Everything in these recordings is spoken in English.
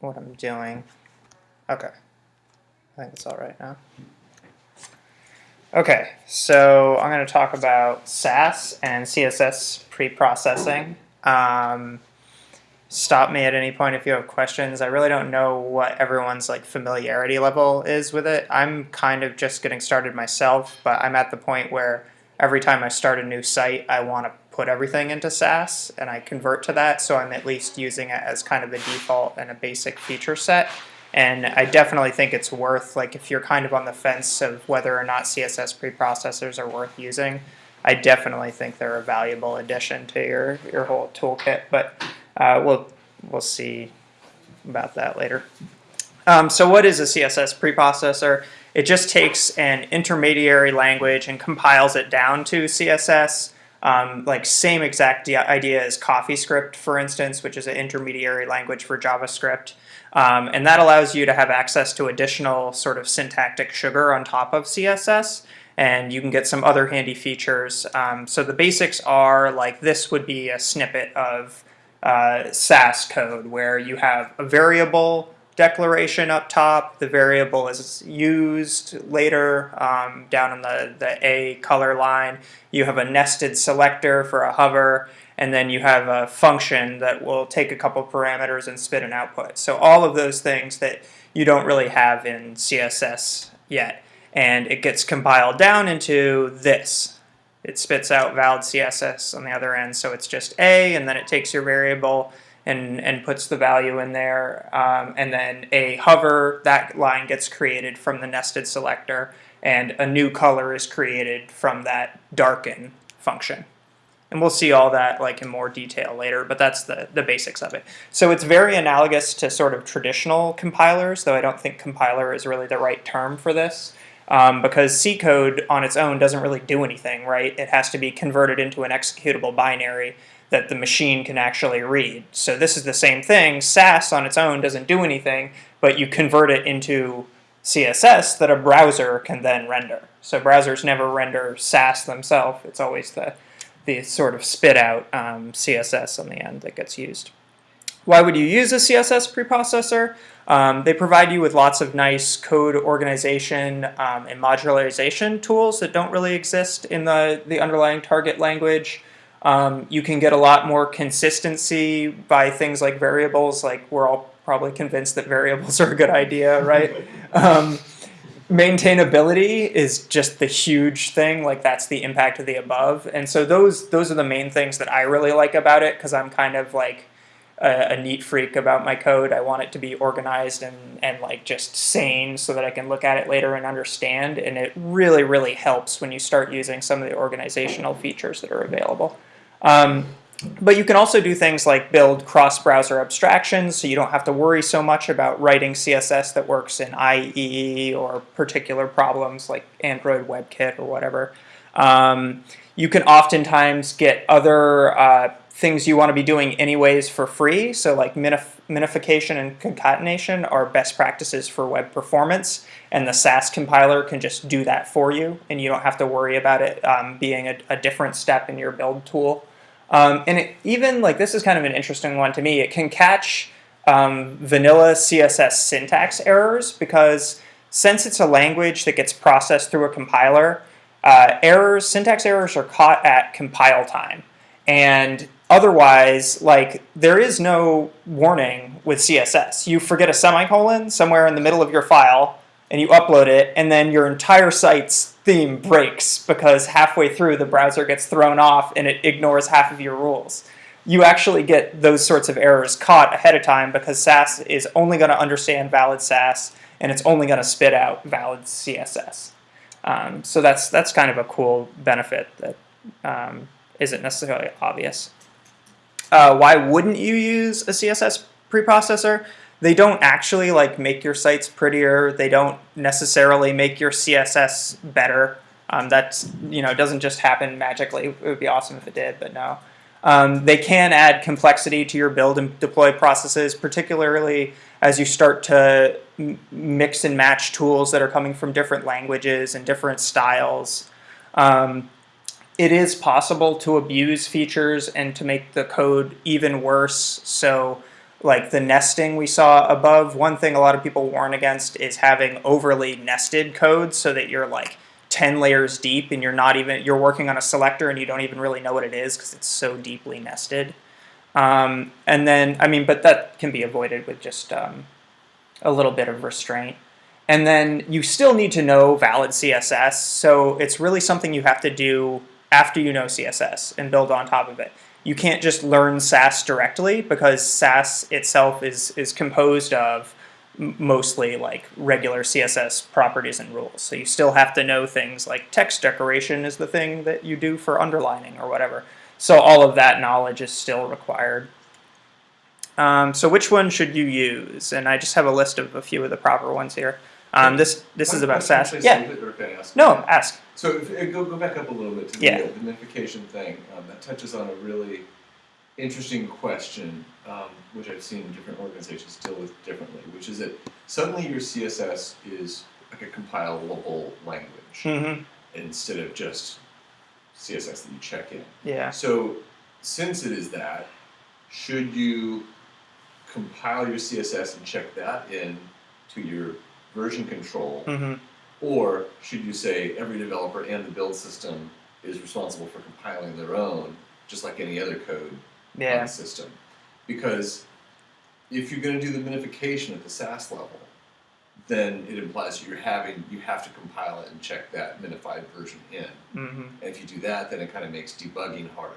what I'm doing. Okay. I think it's all right now. Okay, so I'm going to talk about Sass and CSS pre-processing. Um, stop me at any point if you have questions. I really don't know what everyone's like familiarity level is with it. I'm kind of just getting started myself, but I'm at the point where every time I start a new site, I want to put everything into Sass and I convert to that, so I'm at least using it as kind of the default and a basic feature set. And I definitely think it's worth, like if you're kind of on the fence of whether or not CSS preprocessors are worth using, I definitely think they're a valuable addition to your, your whole toolkit, but uh, we'll, we'll see about that later. Um, so what is a CSS preprocessor? It just takes an intermediary language and compiles it down to CSS. Um, like same exact idea as CoffeeScript, for instance, which is an intermediary language for JavaScript. Um, and that allows you to have access to additional sort of syntactic sugar on top of CSS. And you can get some other handy features. Um, so the basics are like this would be a snippet of uh, Sass code where you have a variable declaration up top. The variable is used later um, down in the, the A color line. You have a nested selector for a hover, and then you have a function that will take a couple parameters and spit an output. So all of those things that you don't really have in CSS yet. And it gets compiled down into this. It spits out valid CSS on the other end, so it's just A, and then it takes your variable and, and puts the value in there. Um, and then a hover, that line gets created from the nested selector, and a new color is created from that darken function. And we'll see all that like in more detail later, but that's the, the basics of it. So it's very analogous to sort of traditional compilers, though I don't think compiler is really the right term for this. Um, because C code on its own doesn't really do anything, right? It has to be converted into an executable binary that the machine can actually read. So this is the same thing. Sass on its own doesn't do anything, but you convert it into CSS that a browser can then render. So browsers never render Sass themselves. It's always the, the sort of spit out um, CSS on the end that gets used. Why would you use a CSS preprocessor? Um, they provide you with lots of nice code organization um, and modularization tools that don't really exist in the, the underlying target language. Um, you can get a lot more consistency by things like variables, like we're all probably convinced that variables are a good idea, right? um, maintainability is just the huge thing, like that's the impact of the above. And so those, those are the main things that I really like about it because I'm kind of like a, a, neat freak about my code. I want it to be organized and, and like just sane so that I can look at it later and understand. And it really, really helps when you start using some of the organizational features that are available. Um, but you can also do things like build cross-browser abstractions, so you don't have to worry so much about writing CSS that works in IE or particular problems like Android WebKit or whatever. Um, you can oftentimes get other uh, things you want to be doing anyways for free, so like minif minification and concatenation are best practices for web performance, and the Sass compiler can just do that for you, and you don't have to worry about it um, being a, a different step in your build tool. Um, and it, even like this is kind of an interesting one to me. It can catch um, vanilla CSS syntax errors because since it's a language that gets processed through a compiler, uh, errors, syntax errors are caught at compile time. And otherwise, like there is no warning with CSS. You forget a semicolon somewhere in the middle of your file and you upload it, and then your entire site's theme breaks because halfway through the browser gets thrown off and it ignores half of your rules. You actually get those sorts of errors caught ahead of time because Sass is only going to understand valid Sass and it's only going to spit out valid CSS. Um, so that's that's kind of a cool benefit that um, not necessarily obvious. Uh, why wouldn't you use a CSS preprocessor? They don't actually like make your sites prettier. They don't necessarily make your CSS better. Um, that's you know doesn't just happen magically. It would be awesome if it did, but no. Um, they can add complexity to your build and deploy processes, particularly as you start to mix and match tools that are coming from different languages and different styles. Um, it is possible to abuse features and to make the code even worse. So like the nesting we saw above, one thing a lot of people warn against is having overly nested code so that you're like 10 layers deep and you're not even, you're working on a selector and you don't even really know what it is because it's so deeply nested. Um, and then, I mean, but that can be avoided with just um, a little bit of restraint. And then you still need to know valid CSS, so it's really something you have to do after you know CSS and build on top of it. You can't just learn Sass directly because Sass itself is, is composed of mostly like regular CSS properties and rules. So you still have to know things like text decoration is the thing that you do for underlining or whatever. So all of that knowledge is still required. Um, so which one should you use? And I just have a list of a few of the proper ones here. Um, this this is about actually, Yeah. save it, or can I ask? No, ask. So if, uh, go, go back up a little bit to the, Yeah. the thing. Um, that touches on a really interesting question, um, which I've seen different organizations deal with differently, which is that suddenly your CSS is like a compilable language hmm instead of just CSS that you check in. Yeah. So since it is that, should you compile your CSS and check that in to your version control, hmm or should you say every developer and the build system is responsible for compiling their own, just like any other code on the system? Because if you're going to do the minification at the Sass level, then it implies you're having you have to compile it and check that minified version in. hmm And if you do that, then it kind of makes debugging harder.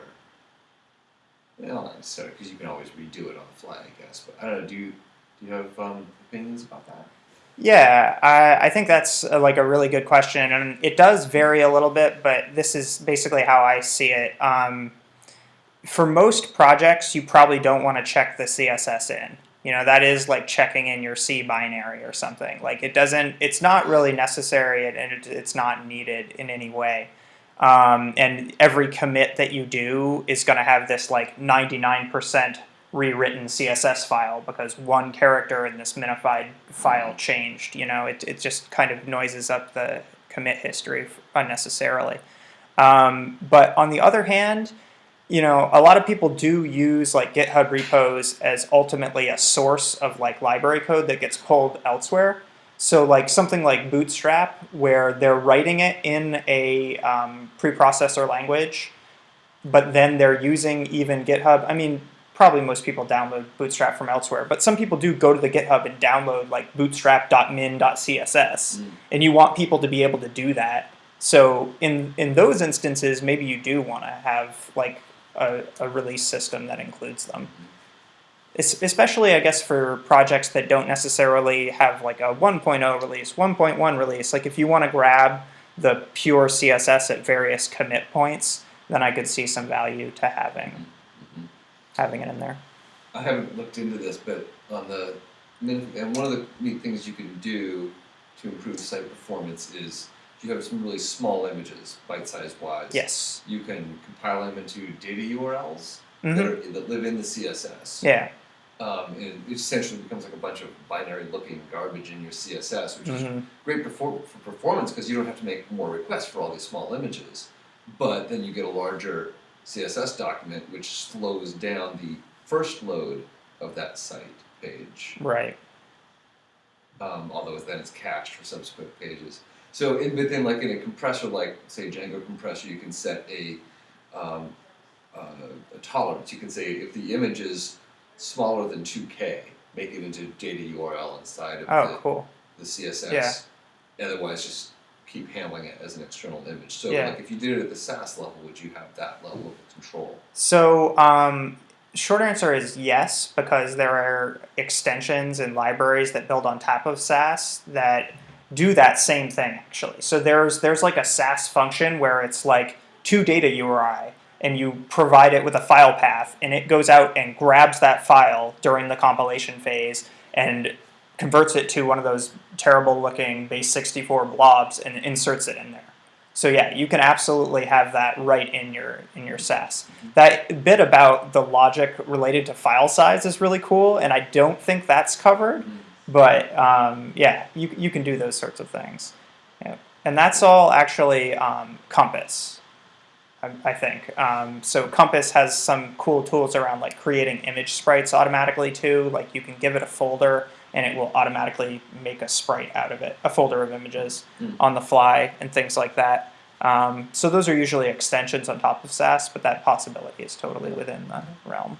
Well, not necessarily, because you can always redo it on the fly, I guess. But I don't know. Do you do you have um, opinions about that? Yeah, I, I think that's uh like a really good question, and it does vary a little bit, but this is basically how I see it. Um, for most projects, you probably don't want to check the CSS in. You know, that is like checking in your C binary or something. Like it doesn't, it's not really necessary and it, it's not needed in any way. Um, and every commit that you do is going to have this like 99% rewritten CSS file because one character in this minified file changed. You know, it, it just kind of noises up the commit history unnecessarily. Um, but on the other hand, you know, a lot of people do use like GitHub repos as ultimately a source of like library code that gets pulled elsewhere. So like something like Bootstrap, where they're writing it in a um, preprocessor language, but then they're using even GitHub. I mean, probably most people download Bootstrap from elsewhere, but some people do go to the GitHub and download like bootstrap.min.css, Mm. and you want people to be able to do that. So in in those instances, maybe you do want to have like a, a release system that includes them. Es- especially, I guess, for projects that don't necessarily have like a 1.0 release, 1.1 release. Like if you want to grab the pure CSS at various commit points, then I could see some value to having having it in there. I haven't looked into this, but on the and one of the neat things you can do to improve site performance is if you have some really small images, bite-sized wise. Yes. You can compile them into data URLs hmm that, are, that live in the CSS. Yeah. Um, and it essentially becomes like a bunch of binary-looking garbage in your CSS, which is hmm great perfor- for performance because you don't have to make more requests for all these small images. But then you get a larger CSS document which slows down the first load of that site page, Right. um, although then it's cached for subsequent pages. So in, within like in a compressor like say Django compressor, you can set a, um, uh, a tolerance. You can say if the image is smaller than 2K, make it into data URL inside of Oh, the cool. the CSS. Yeah. Otherwise, just keep handling it as an external image. So, Yeah. like, if you did it at the Sass level, would you have that level of control? So, um, short answer is yes, because there are extensions and libraries that build on top of Sass that do that same thing actually. So there's there's like a Sass function where it's like to data URI and you provide it with a file path and it goes out and grabs that file during the compilation phase and converts it to one of those terrible looking base 64 blobs and inserts it in there. So yeah, you can absolutely have that right in your in your Sass. That bit about the logic related to file size is really cool, and I don't think that's covered. But um, yeah, you you can do those sorts of things, yeah. and that's all actually um, Compass. I, I think. Um, so Compass has some cool tools around like creating image sprites automatically too. Like you can give it a folder and it will automatically make a sprite out of it, a folder of images Hmm. on the fly and things like that. Um, so those are usually extensions on top of Sass, but that possibility is totally within the realm.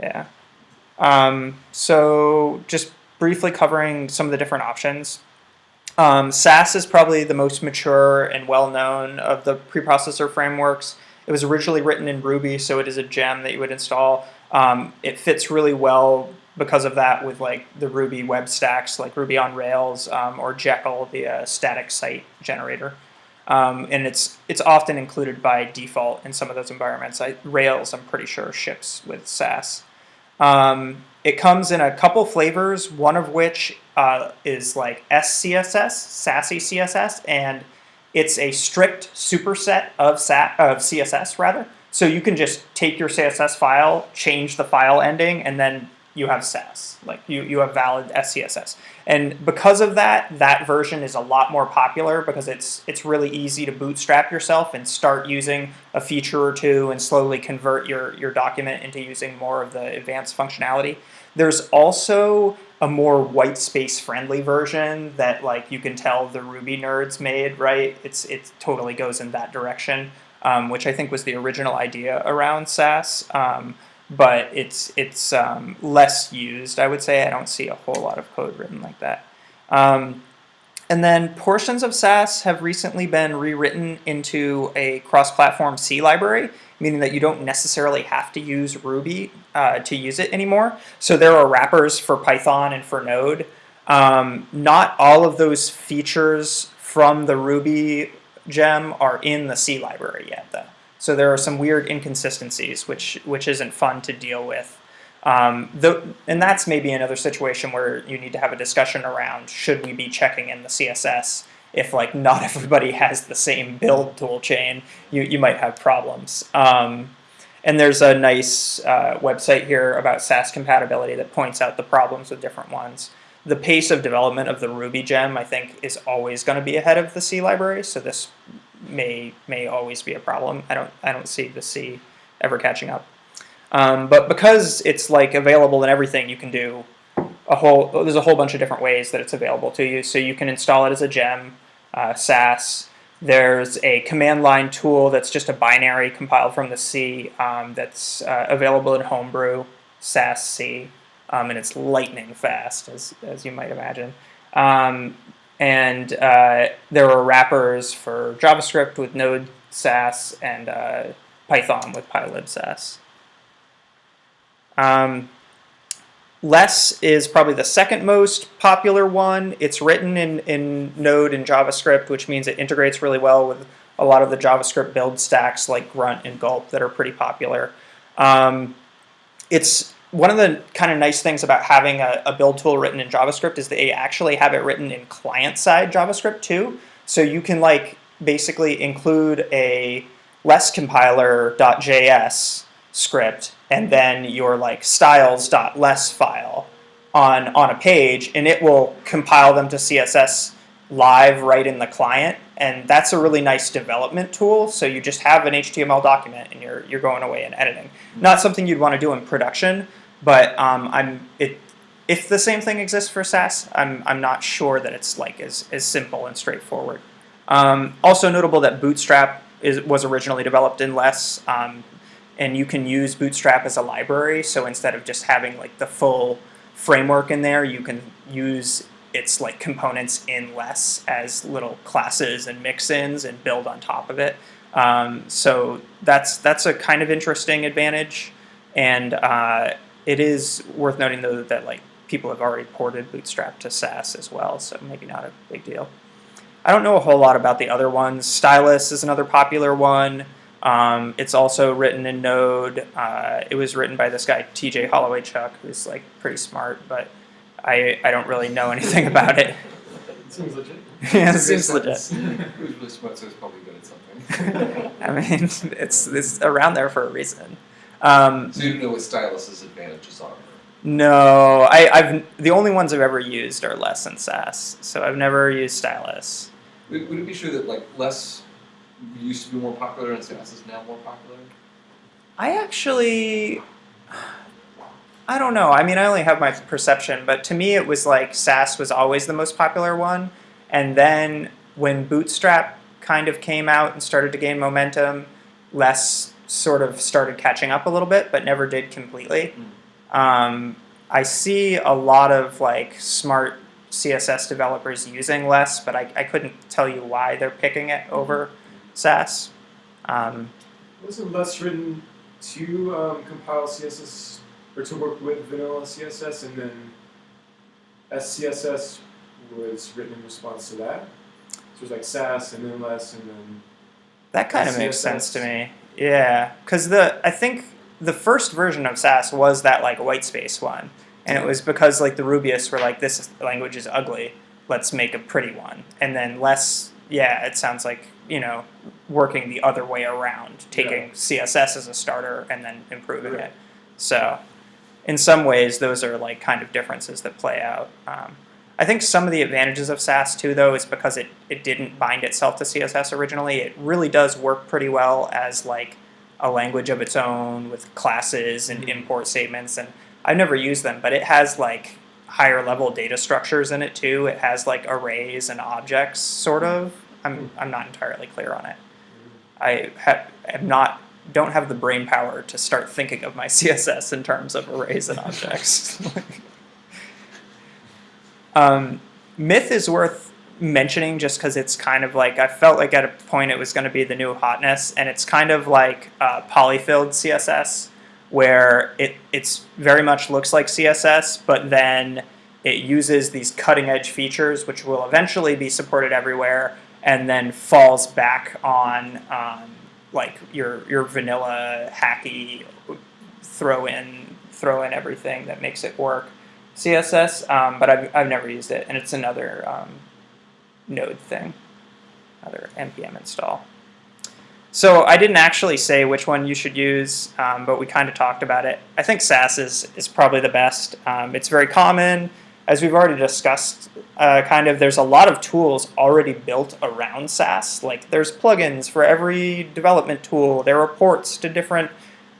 Yeah. Um, so just briefly covering some of the different options. Um, Sass is probably the most mature and well known of the preprocessor frameworks. It was originally written in Ruby, so it is a gem that you would install. Um, it fits really well because of that with like the Ruby web stacks, like Ruby on Rails um, or Jekyll, the uh, static site generator. Um, and it's it's often included by default in some of those environments. I, Rails, I'm pretty sure, ships with Sass. Um, it comes in a couple flavors, one of which uh, is like SCSS, Sassy CSS, and it's a strict superset of, of CSS rather. So you can just take your CSS file, change the file ending, and then you have Sass. Like you, you have valid SCSS. And because of that, that version is a lot more popular because it's it's really easy to bootstrap yourself and start using a feature or two and slowly convert your, your document into using more of the advanced functionality. There's also a more white space friendly version that like you can tell the Ruby nerds made, right? It's it totally goes in that direction, um, which I think was the original idea around Sass. Um, but it's it's um, less used. I would say I don't see a whole lot of code written like that. Um, and then portions of Sass have recently been rewritten into a cross-platform C library, meaning that you don't necessarily have to use Ruby uh, to use it anymore. So there are wrappers for Python and for Node. Um, not all of those features from the Ruby gem are in the C library yet, though. So there are some weird inconsistencies, which which isn't fun to deal with. Um, the, and that's maybe another situation where you need to have a discussion around should we be checking in the CSS if like not everybody has the same build tool chain, you, you might have problems. Um, and there's a nice uh, website here about Sass compatibility that points out the problems with different ones. The pace of development of the Ruby gem, I think, is always going to be ahead of the C library, so this may may always be a problem. I don't I don't see the C ever catching up. Um, but because it's like available in everything, you can do a whole. There's a whole bunch of different ways that it's available to you. So you can install it as a gem, uh, Sass. There's a command line tool that's just a binary compiled from the C um, that's uh, available in Homebrew, SassC, um, and it's lightning fast, as as you might imagine. Um, and uh, there are wrappers for JavaScript with Node SAS and uh, Python with pylibsass. Um, Less is probably the second most popular one. It's written in, in Node and JavaScript, which means it integrates really well with a lot of the JavaScript build stacks like Grunt and Gulp that are pretty popular. Um, it's one of the kind of nice things about having a, a build tool written in JavaScript is that they actually have it written in client-side JavaScript too. So you can like basically include a less compiler.js script and then your like styles.less file on on a page and it will compile them to CSS live right in the client. And that's a really nice development tool. So you just have an HTML document and you're you're going away and editing. Not something you'd want to do in production but um, I'm it if the same thing exists for Sass I'm I'm not sure that it's like as as simple and straightforward um, also notable that Bootstrap is was originally developed in less um, and you can use Bootstrap as a library. So instead of just having like the full framework in there, you can use its like components in less as little classes and mix-ins and build on top of it. Um, so that's that's a kind of interesting advantage, and uh, it is worth noting though that like people have already ported Bootstrap to Sass as well, so maybe not a big deal. I don't know a whole lot about the other ones. Stylus is another popular one. Um, it's also written in Node. Uh, it was written by this guy T.J. Holowaychuk, who's like pretty smart, but I I don't really know anything about it. Seems legit. yeah, it seems legit. Who's really smart, so he's probably good at something. I mean, it's it's around there for a reason. Um, so you don't know what Stylus's advantages are. no, I, I've the only ones I've ever used are Less and Sass, so I've never used Stylus. Would, would it be true that like less used to be more popular and Sass is now more popular? I actually, I don't know. I mean, I only have my perception, but to me, it was like Sass was always the most popular one, and then when Bootstrap kind of came out and started to gain momentum, less sort of started catching up a little bit, but never did completely. Um, I see a lot of like smart CSS developers using less, but I, I couldn't tell you why they're picking it over Sass. Um, Wasn't less written to um, compile CSS or to work with vanilla CSS, and then SCSS was written in response to that. So it was like Sass and then less, and then That kind of makes sense to me. Yeah, because the I think the first version of Sass was that like white space one, and it was because like the Rubyists were like this language is ugly, let's make a pretty one, and then less. Yeah, it sounds like you know working the other way around, taking CSS as a starter and then improving Right. it. So, in some ways, those are like kind of differences that play out. Um, I think some of the advantages of Sass too, though, is because it, it didn't bind itself to CSS originally. It really does work pretty well as like a language of its own with classes and Mhm. import statements. And I've never used them, but it has like higher level data structures in it too. It has like arrays and objects, sort of. I'm I'm not entirely clear on it. I have, am not don't have the brain power to start thinking of my CSS in terms of arrays and objects. um, Myth is worth mentioning just because it's kind of like I felt like at a point it was going to be the new hotness, and it's kind of like uh, polyfilled CSS, where it it's very much looks like CSS, but then it uses these cutting edge features which will eventually be supported everywhere, and then falls back on um, like your your vanilla hacky throw in throw in everything that makes it work CSS. Um, but I've I've never used it, and it's another um, node thing, another npm install. So I didn't actually say which one you should use, um, but we kind of talked about it. I think Sass is, is probably the best. Um, it's very common, as we've already discussed. Uh, kind of, there's a lot of tools already built around Sass. Like there's plugins for every development tool. There are ports to different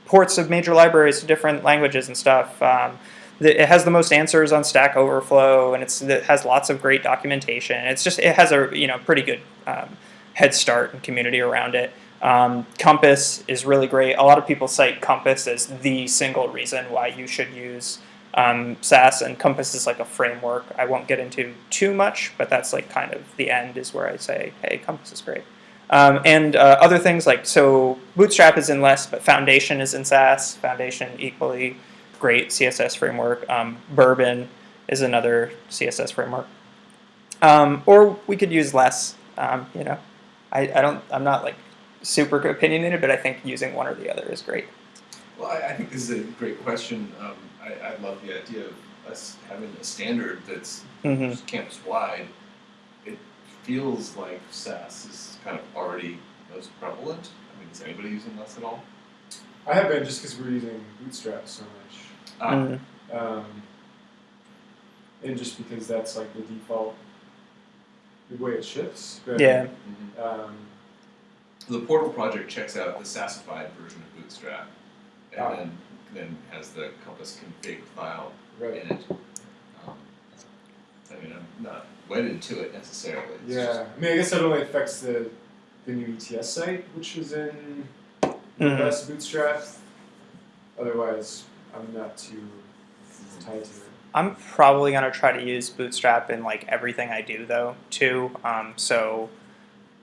ports of major libraries to different languages and stuff. Um, it has the most answers on Stack Overflow, and it's it has lots of great documentation. It's just it has a you know pretty good um, head start and community around it. Um, Compass is really great. A lot of people cite Compass as the single reason why you should use um, Sass, and Compass is like a framework. I won't get into too much, but that's like kind of the end is where I say, hey, Compass is great. Um, and uh, other things like so Bootstrap is in less, but Foundation is in Sass. Foundation equally great CSS framework. Um, Bourbon is another CSS framework. Um, or we could use less. Um, you know, I, I don't. I'm not like super opinionated, but I think using one or the other is great. Well, I, I think this is a great question. Um, I, I love the idea of us having a standard that's hmm campus wide. It feels like Sass is kind of already most prevalent. I mean, is anybody using less at all? I have been just because we're using Bootstrap so much, Ah, Mhm. um, and just because that's like the default, the way it ships. But, Yeah. mhm. Um, The Portal project checks out the Sassified version of Bootstrap, and Ah. then then has the Compass config file right. in it. Um, I mean, I'm not wedded to it necessarily. It's Yeah. just- I mean, I guess that only affects the the new ETS site, which is in Mhm. less Bootstrap. Otherwise, I'm not too tied to it. I'm probably gonna try to use Bootstrap in like everything I do though too. Um, so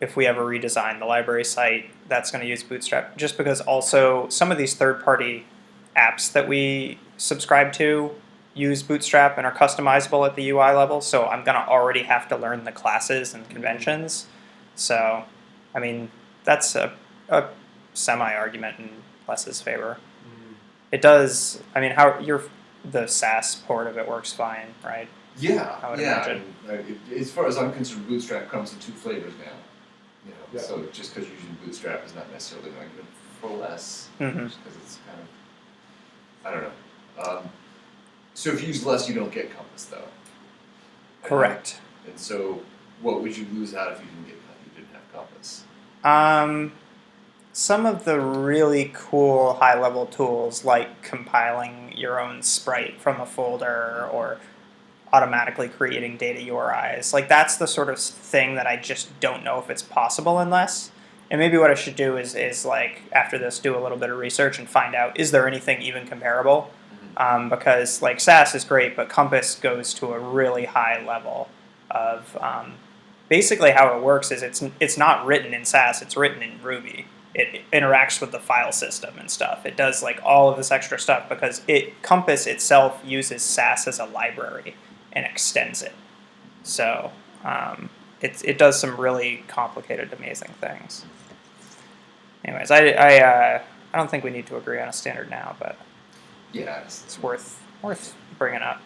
if we ever redesign the library site, that's gonna use Bootstrap. Just because also some of these third-party apps that we subscribe to use Bootstrap and are customizable at the UI level. So I'm gonna already have to learn the classes and conventions. So I mean that's a, a semi-argument in Less's favor. It does. I mean, how your the Sass port of it works fine, right? Yeah, I would yeah. imagine. and, uh, it- as far as I'm concerned, Bootstrap comes in two flavors now. You know, Yeah. so just because you're using Bootstrap is not necessarily an argument for less, Mm-hmm. just because it's kind of, I don't know. Um, so if you use less, you don't get Compass though. And- Correct. And so, what would you lose out if you didn't get you didn't have Compass? Um, some of the really cool high level tools like compiling your own sprite from a folder or automatically creating data URIs. Like that's the sort of thing that I just don't know if it's possible unless. And maybe what I should do is is like after this do a little bit of research and find out is there anything even comparable? Um, because like Sass is great, but Compass goes to a really high level of um, basically how it works is it's it's not written in Sass, it's written in Ruby. It interacts with the file system and stuff. It does like all of this extra stuff because it Compass itself uses Sass as a library and extends it. So um, it it does some really complicated, amazing things. Anyways, I I uh, I don't think we need to agree on a standard now, but Yeah, it's, it's worth worth bringing up.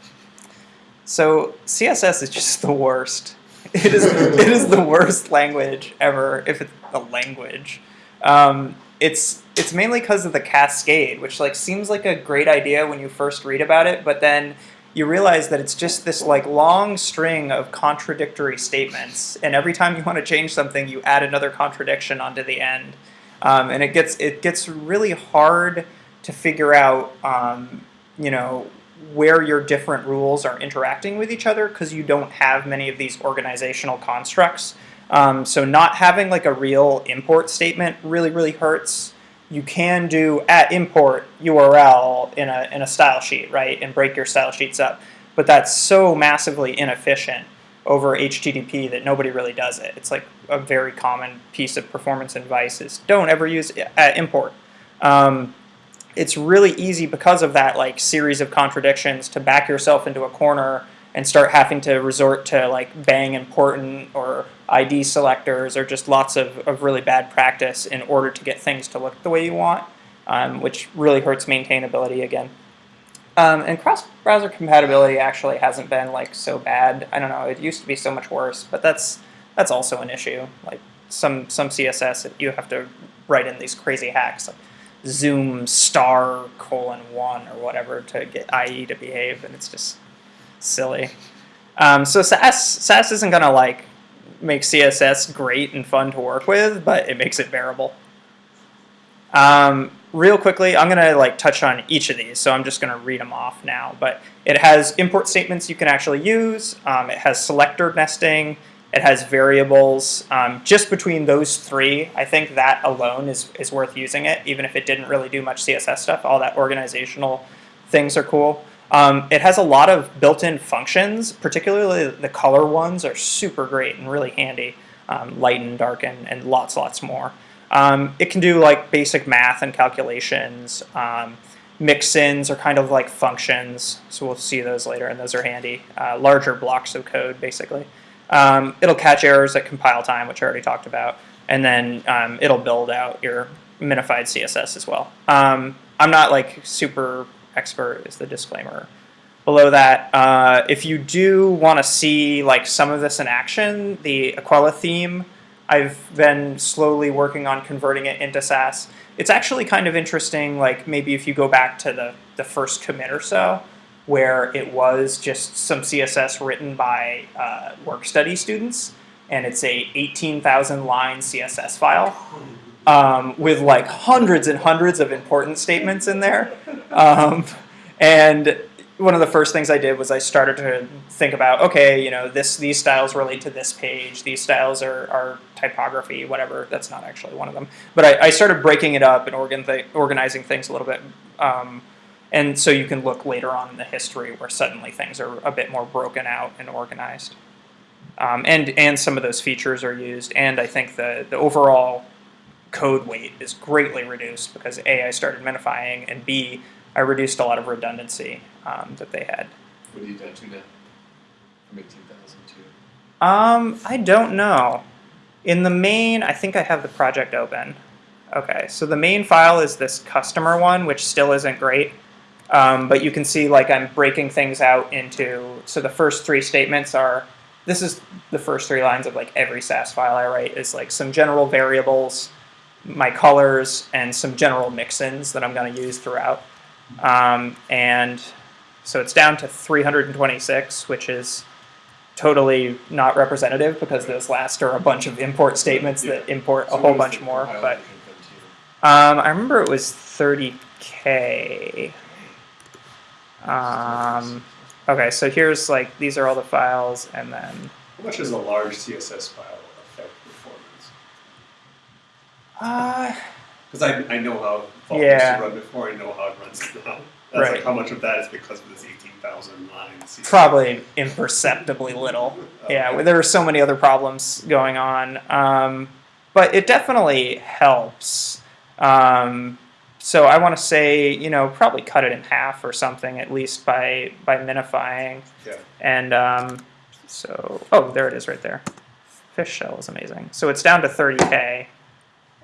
So CSS is just the worst. It is it is the worst language ever if it's a language. Um, it's it's mainly because of the cascade, which like seems like a great idea when you first read about it, but then you realize that it's just this like long string of contradictory statements, and every time you want to change something, you add another contradiction onto the end, um, and it gets it gets really hard to figure out, um, you know, where your different rules are interacting with each other because you don't have many of these organizational constructs. Um, so not having like a real import statement really really hurts. You can do at import URL in a in a style sheet, right, and break your style sheets up, but that's so massively inefficient over HTTP that nobody really does it. It's like a very common piece of performance advice is don't ever use at import. Um, it's really easy because of that like series of contradictions to back yourself into a corner and start having to resort to like bang important or ID selectors or just lots of, of really bad practice in order to get things to look the way you want, um, which really hurts maintainability again. Um, and cross-browser compatibility actually hasn't been like so bad. I don't know. It used to be so much worse, but that's that's also an issue. Like some some CSS, you have to write in these crazy hacks. Like, zoom star colon one or whatever to get IE to behave, and it's just silly. Um, so Sass Sass isn't gonna like make CSS great and fun to work with, but it makes it bearable. Um, real quickly, I'm gonna like touch on each of these, so I'm just gonna read them off now. But it has import statements you can actually use. Um, it has selector nesting. It has variables. Um, just between those three, I think that alone is, is worth using it, even if it didn't really do much CSS stuff. All that organizational things are cool. Um, it has a lot of built-in functions, particularly the color ones are super great and really handy. Um, lighten, darken, and lots, lots more. Um, it can do like basic math and calculations. Um, mix-ins are kind of like functions, so we'll see those later, and those are handy. Uh, larger blocks of code, basically. Um, it'll catch errors at compile time, which I already talked about, and then um, it'll build out your minified CSS as well. I'm not like super expert is the disclaimer. Below that, uh, if you do want to see like some of this in action, the Aquila theme, I've been slowly working on converting it into Sass. It's actually kind of interesting, like maybe if you go back to the, the first commit or so, where it was just some CSS written by uh, work study students, and it's a 18,000 line CSS file um, with like hundreds and hundreds of important statements in there. Um, and one of the first things I did was I started to think about, okay, you know, this these styles relate to this page. These styles are, are typography, whatever. That's not actually one of them. But I, I started breaking it up and organ th organizing things a little bit. Um, and so you can look later on in the history where suddenly things are a bit more broken out and organized. Um, and, and some of those features are used. And I think the, the overall code weight is greatly reduced because A, I started minifying, and B, I reduced a lot of redundancy um, that they had. what are you down to now? From 18,000 to. Um, I don't know. In the main, I think I have the project open. Okay, so the main file is this customer one, which still isn't great. Um, but you can see like I'm breaking things out into, so the first three statements are, this is the first three lines of like every Sass file I write is like some general variables, my colors, and some general mix-ins that I'm going to use throughout. Um, and so it's down to 326, which is totally not representative because those last are a bunch of import statements that import a whole bunch more. But that can come to you? um, I remember it was 30k. Um, okay, so here's like these are all the files, and then How much does a large CSS file? Uh, Because I, I know how Vault Yeah. used to run before, I know how it runs now. That's Right. like how much of that is because of this 18,000 lines. probably imperceptibly little. Yeah, well, there are so many other problems going on, um, but it definitely helps. Um, so I want to say, you know, probably cut it in half or something at least by by minifying. Yeah. And um, so, oh, there it is right there. Fish shell is amazing. So it's down to 30k.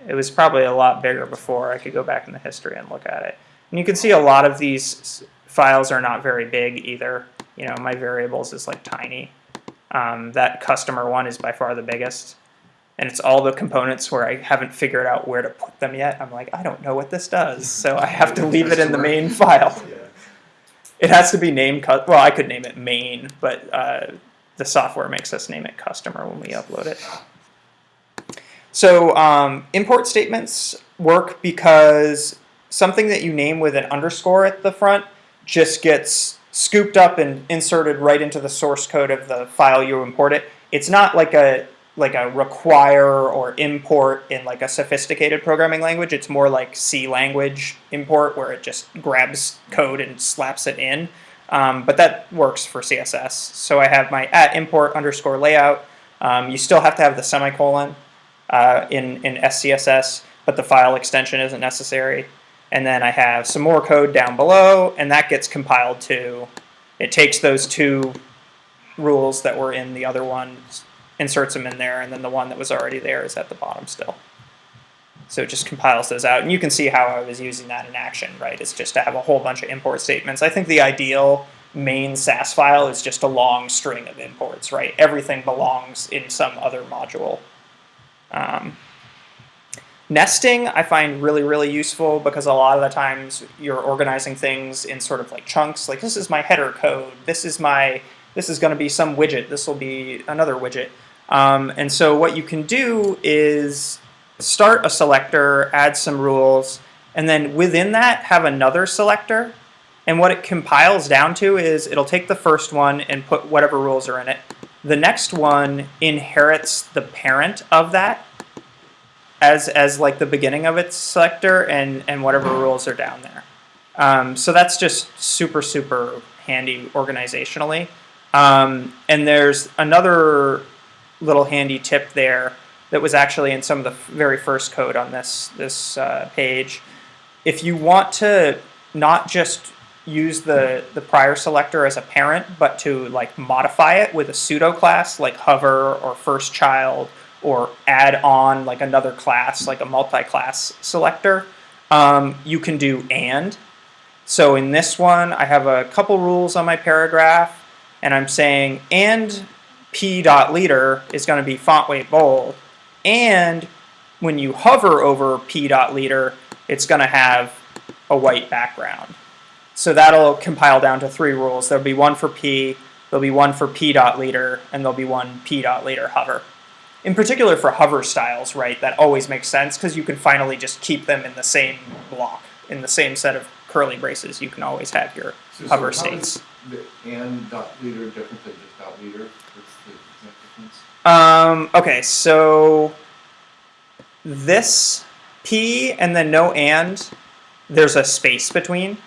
It was probably a lot bigger before. I could go back in the history and look at it. And you can see a lot of these files are not very big either. You know, my variables is like tiny. Um, that customer one is by far the biggest. And it's all the components where I haven't figured out where to put them yet. I'm like, I don't know what this does. So I have to leave it in the main file. It has to be named, well, I could name it main, but uh, the software makes us name it customer when we upload it. So um, import statements work because something that you name with an underscore at the front just gets scooped up and inserted right into the source code of the file you import it. It's not like a like a require or import in like a sophisticated programming language. It's more like C language import where it just grabs code and slaps it in. Um, but that works for CSS. So I have my at import underscore layout. Um, you still have to have the semicolon uh, in, in SCSS, but the file extension isn't necessary. And then I have some more code down below, and that gets compiled to, it takes those two rules that were in the other one, inserts them in there, and then the one that was already there is at the bottom still. So it just compiles those out, and you can see how I was using that in action, right? It's just to have a whole bunch of import statements. I think the ideal main Sass file is just a long string of imports, right? Everything belongs in some other module. Um, nesting I find really, really useful because a lot of the times you're organizing things in sort of like chunks. Like this is my header code. This is my this is going to be some widget. This will be another widget. Um, and so what you can do is start a selector, add some rules, and then within that have another selector. And what it compiles down to is it'll take the first one and put whatever rules are in it. The next one inherits the parent of that as as like the beginning of its selector and and whatever rules are down there. Um, so that's just super super handy organizationally. Um, and there's another little handy tip there that was actually in some of the very first code on this this uh, page. If you want to not just use the the prior selector as a parent, but to like modify it with a pseudo class like hover or first child or add on like another class like a multi-class selector, um, you can do and. So in this one, I have a couple rules on my paragraph, and I'm saying and p dot leader is going to be font weight bold, and when you hover over p dot leader, it's going to have a white background. So that'll compile down to three rules. There'll be one for p, there'll be one for p dot leader, and there'll be one p dot leader hover. In particular for hover styles, right? That always makes sense because you can finally just keep them in the same block, in the same set of curly braces. You can always have your So- so hover is states. The and dot leader different than just dot leader? What's the difference? Um, okay, so this P and then no and, there's a space between.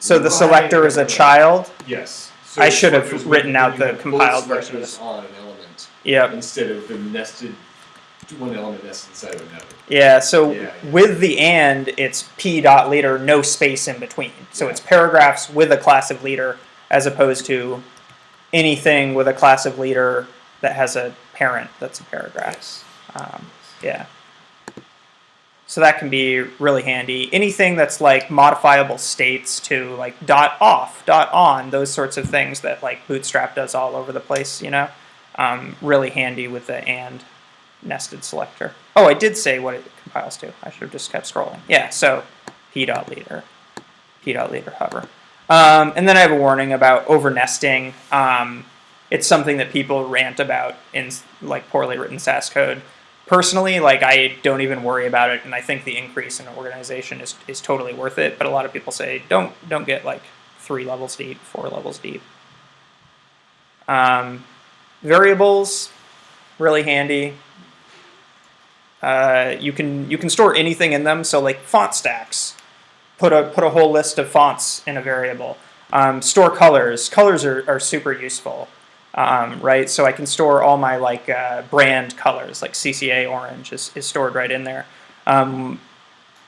So the selector is a child. Yes. I should have written out the have compiled both version of selectors this. on an element Yep. instead of the nested, one element nested inside of another. Yeah, so Yeah, yeah. with the and, it's p dot leader, no space in between. So Yeah. it's paragraphs with a class of leader as opposed to anything with a class of leader that has a parent that's a paragraph. Yes. Um, yeah. So that can be really handy. Anything that's like modifiable states to like dot off, dot on, those sorts of things that like Bootstrap does all over the place, you know, um, really handy with the and nested selector. Oh, I did say what it compiles to. I should have just kept scrolling. Yeah, so p dot leader, p dot leader hover. Um, and then I have a warning about over nesting. Um, it's something that people rant about in like poorly written Sass code. Personally, like I don't even worry about it, and I think the increase in organization is, is totally worth it. But a lot of people say don't don't get like three levels deep, four levels deep. Um, variables, really handy. Uh, you can you can store anything in them. So like font stacks, put a put a whole list of fonts in a variable. Um, store colors. Colors are, are super useful, um, right? So I can store all my like uh, brand colors, like CCA orange is, is stored right in there. Um,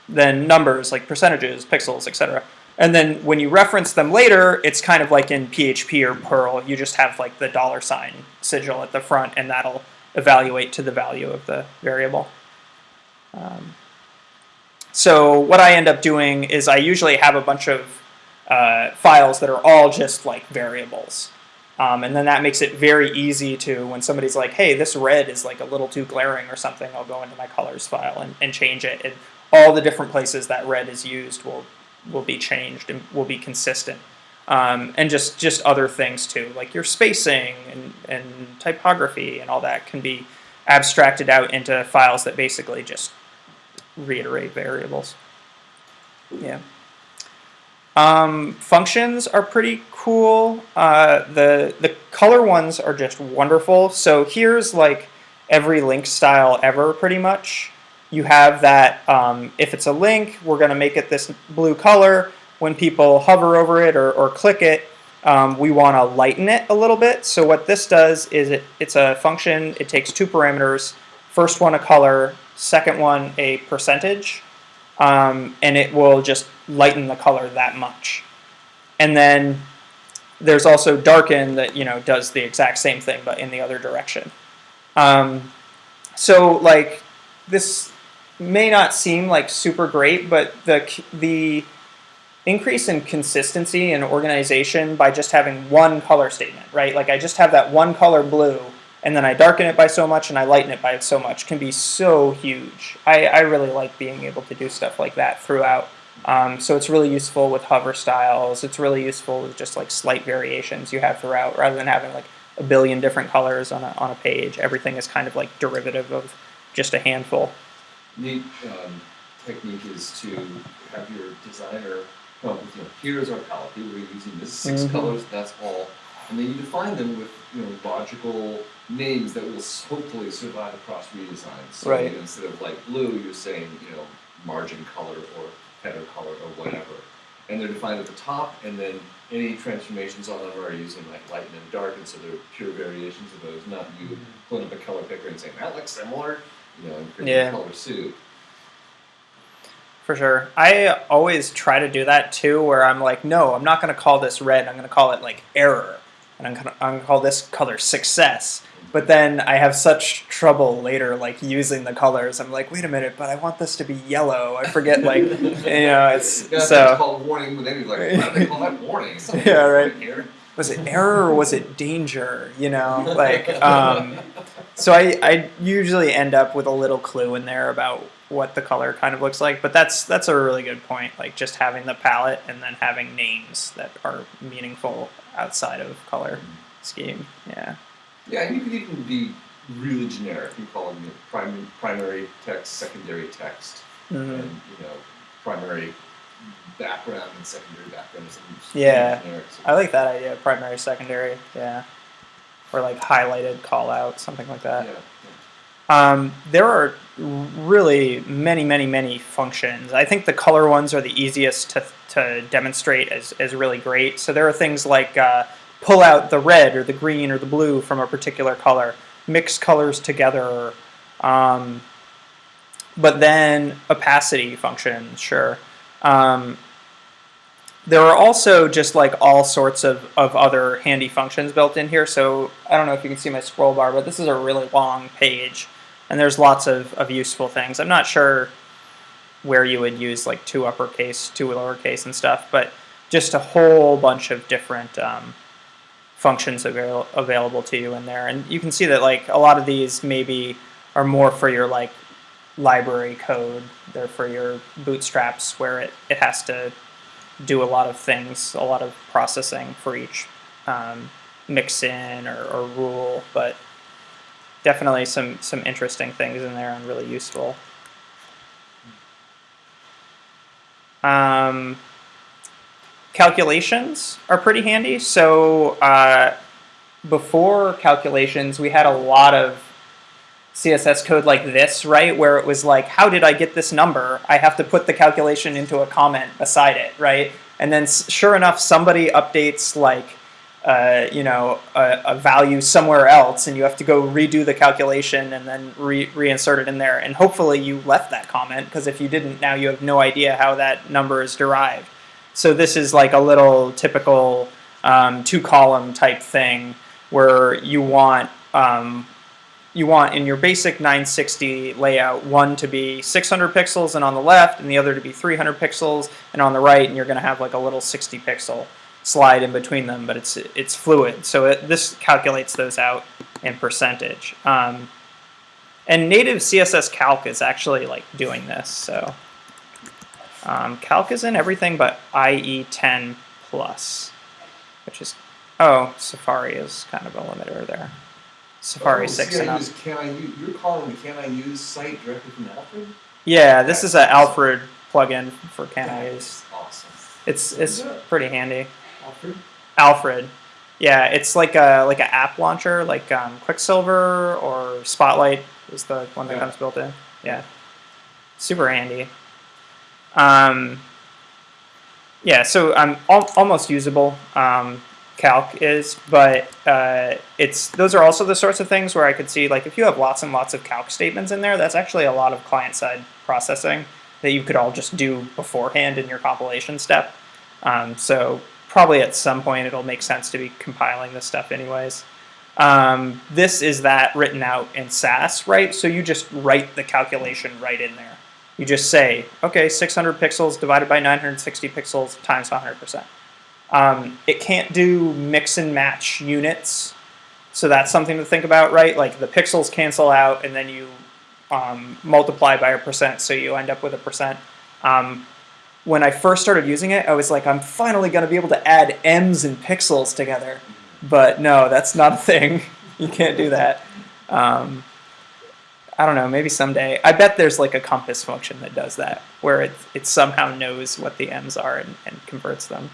then numbers like percentages, pixels, etc. And then when you reference them later, it's kind of like in PHP or Perl. You just have like the dollar sign sigil at the front, and that'll evaluate to the value of the variable. Um, so what I end up doing is I usually have a bunch of uh, files that are all just like variables. Um, and then that makes it very easy to, when somebody's like, hey, this red is like a little too glaring or something, I'll go into my colors file and, and change it. And all the different places that red is used will, will be changed and will be consistent. Um, and just, just other things too, like your spacing and, and typography and all that can be abstracted out into files that basically just reiterate variables. Yeah. Um, functions are pretty cool. Uh, the the color ones are just wonderful. So here's like every link style ever, pretty much. You have that um, if it's a link, we're going to make it this blue color. When people hover over it or, or click it, um, we want to lighten it a little bit. So what this does is it, it's a function. It takes two parameters. First one a color, second one a percentage, um, and it will just lighten the color that much. And then there's also darken that you know does the exact same thing but in the other direction. Um, so like this may not seem like super great, but the the increase in consistency and organization by just having one color statement, right? Like I just have that one color blue and then I darken it by so much and I lighten it by so much can be so huge. I, I really like being able to do stuff like that throughout. Um, so it's really useful with hover styles. It's really useful with just like slight variations you have throughout rather than having like a billion different colors on a, on a page. Everything is kind of like derivative of just a handful. Neat um, technique is to have your designer with, you know, here's our palette. We're using this 6 Mhm. colors. That's all, and then you define them with you know logical names that will hopefully survive across redesigns. So Right. you know, instead of like blue, you're saying you know margin color or header color or whatever, and they're defined at the top, and then any transformations on them are using like light and dark, and so they're pure variations of those, not you mm-hmm. pulling up a color picker and saying that looks similar, you know, and creating Yeah. a color suit. For sure. I always try to do that too, where I'm like, no, I'm not going to call this red. I'm going to call it like error. And I'm going to call this color success. But then I have such trouble later, like using the colors. I'm like, wait a minute, but I want this to be yellow. I forget, like, you know, it's Yeah, it's so. called warning, but then he's like, why do they call that warning? It's not Yeah, right. Here. Was it error or was it danger? You know, like, um, so I, I usually end up with a little clue in there about what the color kind of looks like. But that's that's a really good point. Like just having the palette and then having names that are meaningful outside of color scheme. Yeah. Yeah, and you could even be really generic. You call them you primary, primary text, secondary text, Mhm. and you know, primary background and secondary background. is something just Yeah. generic. So- I like that idea. Primary, secondary. Yeah. Or like highlighted call out, something like that. yeah. Um, there are really many, many, many functions. I think the color ones are the easiest to, to demonstrate as, as really great. So there are things like uh, pull out the red or the green or the blue from a particular color, mix colors together. Um, but then opacity functions, sure. Um, there are also just like all sorts of, of other handy functions built in here. So I don't know if you can see my scroll bar, but this is a really long page and there's lots of, of useful things. I'm not sure where you would use like two uppercase, two lowercase and stuff, but just a whole bunch of different um, functions avail- available to you in there. And you can see that like a lot of these maybe are more for your like library code. They're for your bootstraps where it, it has to do a lot of things, a lot of processing for each um, mixin or, or rule, but definitely some some interesting things in there and really useful. Um, calculations are pretty handy. So uh, before calculations, we had a lot of CSS code like this, right? Where it was like, how did I get this number? I have to put the calculation into a comment beside it, right? And then sure enough, somebody updates like, uh, you know, a, a value somewhere else, and you have to go redo the calculation and then re- reinsert it in there. And hopefully you left that comment because if you didn't, now you have no idea how that number is derived. So this is like a little typical um, two column type thing where you want um, you want in your basic 960 layout one to be 600 pixels and on the left and the other to be 300 pixels and on the right and you're going to have like a little 60 pixel slide in between them but it's it's fluid. So it, this calculates those out in percentage. Um, and native css calc is actually like doing this so um, calc is in everything but IE 10 plus which is oh safari is kind of a limiter there safari Oh, 6 see, and I up use, can I use, you're calling the can I use site directly from Alfred? Yeah, this is an Alfred plugin for Can I use. Awesome. It's it's What is it? pretty handy. Alfred? Alfred. Yeah, it's like a like an app launcher, like um, Quicksilver or Spotlight is the one that Yeah. comes built in. Yeah, super handy. Um, yeah, so um, al- almost usable. Um, calc is, but uh, it's those are also the sorts of things where I could see like if you have lots and lots of calc statements in there, that's actually a lot of client side processing that you could all just do beforehand in your compilation step. Um, so probably at some point it'll make sense to be compiling this stuff anyways. Um, this is that written out in Sass, right? So you just write the calculation right in there. You just say, okay, 600 pixels divided by 960 pixels times 100%. Um, it can't do mix and match units, so that's something to think about, right? Like the pixels cancel out, and then you um, multiply by a percent, so you end up with a percent. Um, when I first started using it, I was like, I'm finally going to be able to add M's and pixels together. But no, that's not a thing. you can't do that. I don't know, maybe someday. I bet there's like a compass function that does that, where it, it somehow knows what the M's are and, and converts them.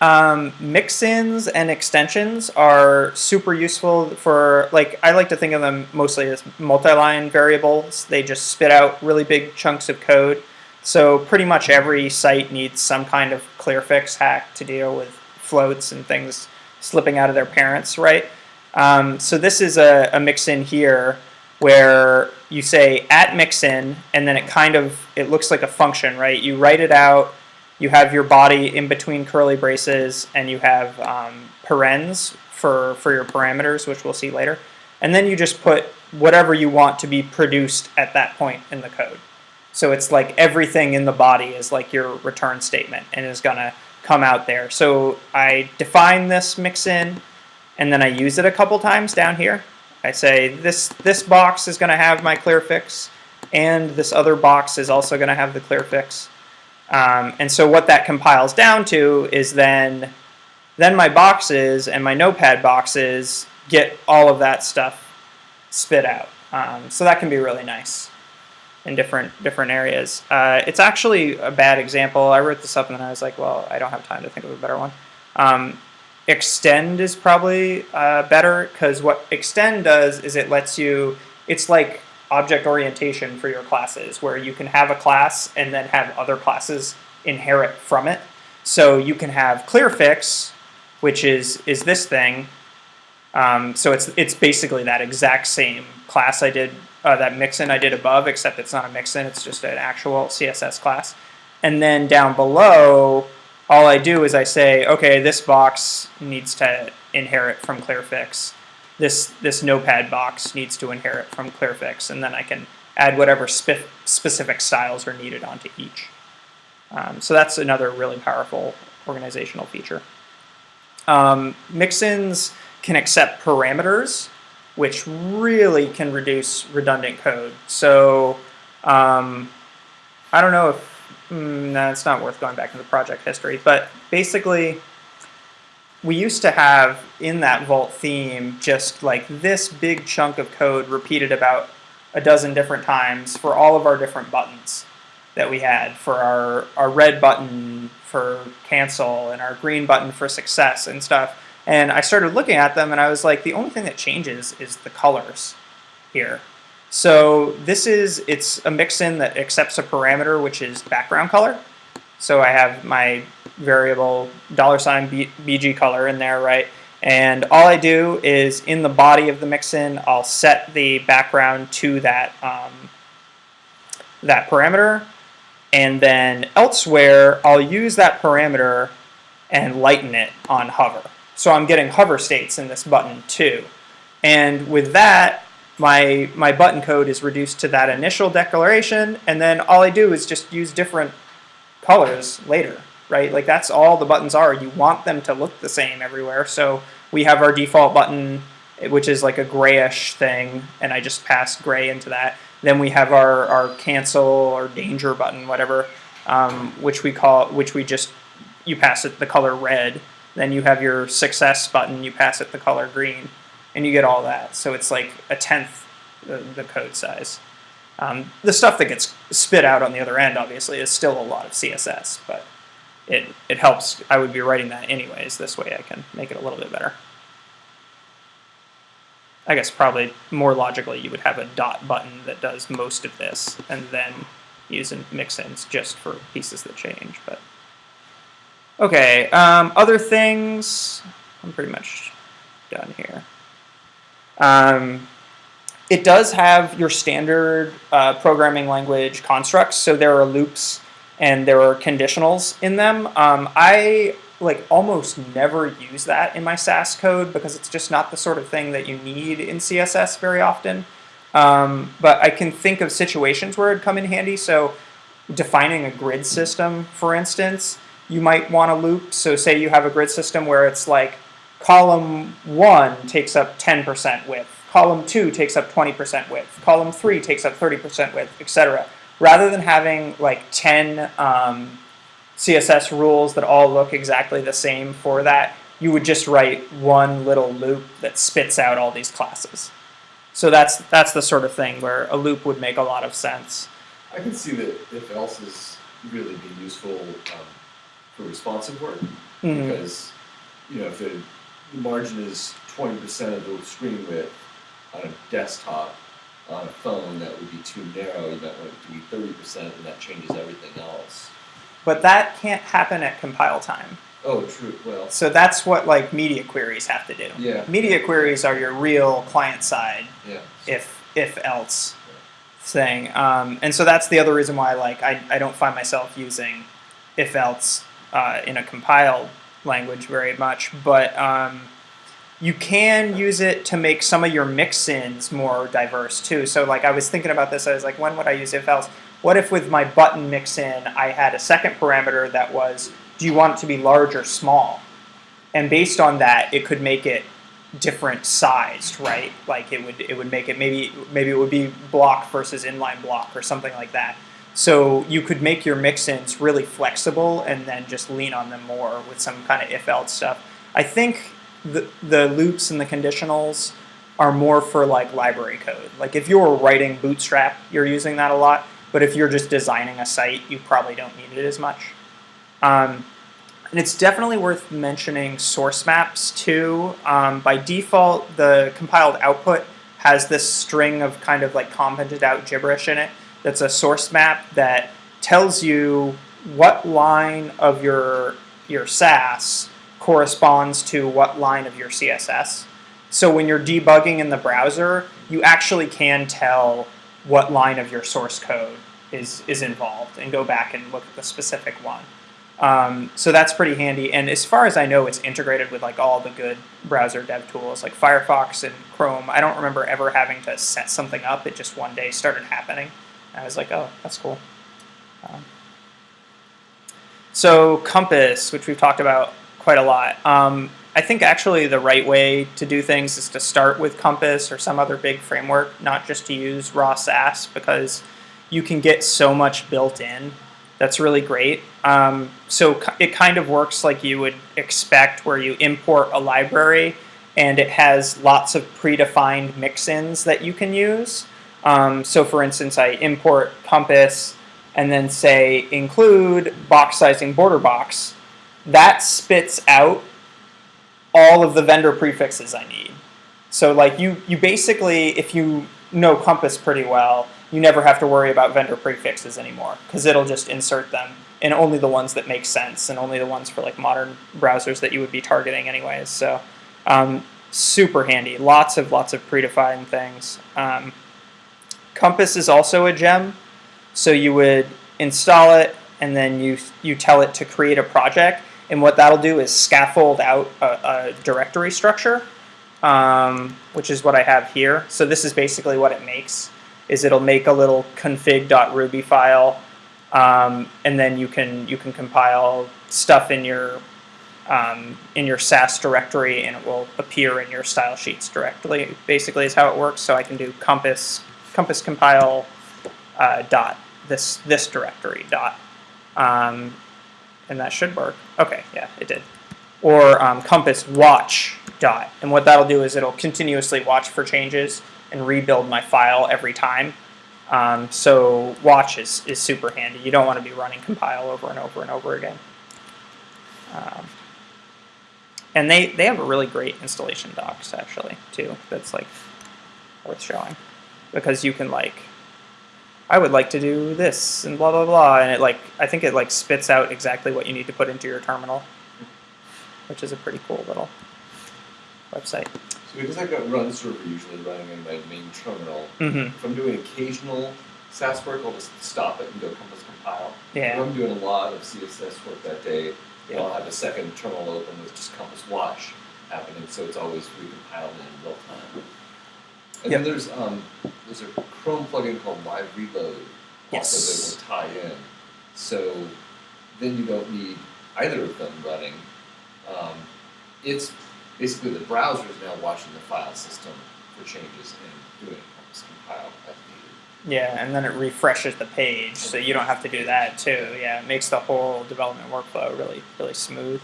Um, mix-ins and extensions are super useful for like I like to think of them mostly as multi-line variables. They just spit out really big chunks of code. So pretty much every site needs some kind of clear fix hack to deal with floats and things slipping out of their parents, right? Um, so this is a, a mix-in here where you say at mix-in and then it kind of it looks like a function, right? You write it out you have your body in between curly braces and you have um, parens for, for your parameters, which we'll see later. And then you just put whatever you want to be produced at that point in the code. So it's like everything in the body is like your return statement and is going to come out there. So I define this mix in and then I use it a couple times down here. I say this, this box is going to have my clear fix and this other box is also going to have the clear fix. Um, and so what that compiles down to is then, then my boxes and my notepad boxes get all of that stuff spit out. Um, so that can be really nice in different different areas. Uh, it's actually a bad example. I wrote this up and then I was like, well, I don't have time to think of a better one. Um, extend is probably uh, better because what extend does is it lets you, it's like object orientation for your classes where you can have a class and then have other classes inherit from it. So you can have clearfix, which is is this thing. Um, so it's it's basically that exact same class I did uh, that mixin I did above, except it's not a mixin; it's just an actual CSS class. And then down below, all I do is I say, okay, this box needs to inherit from clearfix. This this notepad box needs to inherit from clearfix and then i can add whatever spe- specific styles are needed onto each. Um, so that's another really powerful organizational feature. Um, mixins can accept parameters which really can reduce redundant code. So um, i don't know if mm, no, it's not worth going back into the project history but basically we used to have in that Vault theme just like this big chunk of code repeated about a dozen different times for all of our different buttons that we had for our, our red button for cancel and our green button for success and stuff. And I started looking at them and I was like, the only thing that changes is the colors here. So this is, it's a mixin that accepts a parameter which is background color. So I have my variable dollar sign BG color in there, right? And all I do is in the body of the mixin, I'll set the background to that um, that parameter, and then elsewhere I'll use that parameter and lighten it on hover. So I'm getting hover states in this button too. And with that, my my button code is reduced to that initial declaration, and then all I do is just use different colors later, right? Like that's all the buttons are. You want them to look the same everywhere. So we have our default button, which is like a grayish thing, and I just pass gray into that. Then we have our, our cancel or danger button, whatever, um, which we call, which we just, you pass it the color red. Then you have your success button, you pass it the color green, and you get all that. So it's like a tenth the, the code size. Um, the stuff that gets spit out on the other end, obviously, is still a lot of CSS, but it, it helps. I would be writing that anyways. This way I can make it a little bit better. I guess probably more logically you would have a dot button that does most of this and then use mix-ins just for pieces that change. But Okay, um, other things, I'm pretty much done here. Um, it does have your standard uh, programming language constructs, so there are loops and there are conditionals in them. Um, I like almost never use that in my Sass code because it's just not the sort of thing that you need in CSS very often. Um, but I can think of situations where it'd come in handy. So defining a grid system, for instance, you might want a loop. So say you have a grid system where it's like column one takes up 10% width, column two takes up 20% width, column three takes up 30% width, etc. Rather than having like 10 um, CSS rules that all look exactly the same for that, you would just write one little loop that spits out all these classes. So that's that's the sort of thing where a loop would make a lot of sense. I can see that if else is really be useful um, for responsive work Mhm. because you know if the margin is twenty percent of the screen width on a desktop on a phone that would be too narrow. You might want it to be thirty percent, and that changes everything else. But that can't happen at compile time. Oh, true. Well, So that's what like media queries have to do. yeah, Media queries are your real client side yeah. if if else thing. Um, and so that's the other reason why like I, I don't find myself using if else uh, in a compiled language very much, but um, you can use it to make some of your mix-ins more diverse too. So like I was thinking about this, I was like, when would I use if else? What if with my button mix-in, I had a second parameter that was, do you want it to be large or small? And based on that, it could make it different sized, right? Like it would it would make it maybe maybe it would be block versus inline block or something like that. So you could make your mix-ins really flexible and then just lean on them more with some kind of if-else stuff. I think the the loops and the conditionals are more for like library code. Like if you're writing Bootstrap, you're using that a lot. But if you're just designing a site, you probably don't need it as much. Um, and it's definitely worth mentioning source maps too. Um, by default, the compiled output has this string of kind of like commented out gibberish in it. That's a source map that tells you what line of your your Sass corresponds to what line of your CSS. So when you're debugging in the browser, you actually can tell what line of your source code is is involved and go back and look at the specific one. Um, so that's pretty handy. And as far as I know, it's integrated with like all the good browser dev tools like Firefox and Chrome. I don't remember ever having to set something up. It just one day started happening. I was like, oh, that's cool. Um, so Compass, which we've talked about quite a lot. Um, I think actually the right way to do things is to start with Compass or some other big framework, not just to use raw Sass because you can get so much built in That's really great. Um, so it kind of works like you would expect, where you import a library and it has lots of predefined mix-ins that you can use. Um, so for instance, I import Compass and then say include box sizing border box. That spits out all of the vendor prefixes I need. So like you, you basically, if you know Compass pretty well, you never have to worry about vendor prefixes anymore because it'll just insert them and only the ones that make sense and only the ones for like modern browsers that you would be targeting anyways. So um, super handy. Lots of lots of predefined things. Um, Compass is also a gem, so you would install it and then you you tell it to create a project, and what that'll do is scaffold out a, a directory structure, um, which is what I have here. So this is basically what it makes is it'll make a little config.ruby file, um, and then you can you can compile stuff in your um, in your Sass directory, and it will appear in your style sheets directly. Basically, is how it works. So I can do compass compass compile uh, dot this this directory dot, um, and that should work. Okay, yeah, it did. Or um, compass watch dot, and what that'll do is it'll continuously watch for changes and rebuild my file every time. Um, so watch is, is super handy. You don't want to be running compile over and over and over again. Um, and they, they have a really great installation docs actually too. That's like worth showing because you can like, I would like to do this and blah blah blah, and it like I think it like spits out exactly what you need to put into your terminal, which is a pretty cool little website. So because I've got run server usually running in my main terminal, hmm if I'm doing occasional Sass work, I'll just stop it and go Compass compile. Yeah. If I'm doing a lot of CSS work that day, Yeah. I'll have a second terminal open with just Compass Watch happening, so it's always recompiled in real time. And Yep. then there's um, there's a Chrome plugin called Live Reload Yes. also that will tie in. So then you don't need either of them running. Um, it's basically the browser is now watching the file system for changes and doing Compass compile as needed. Yeah, and then it refreshes the page, so you don't have to do that too. Yeah, it makes the whole development workflow really, really smooth.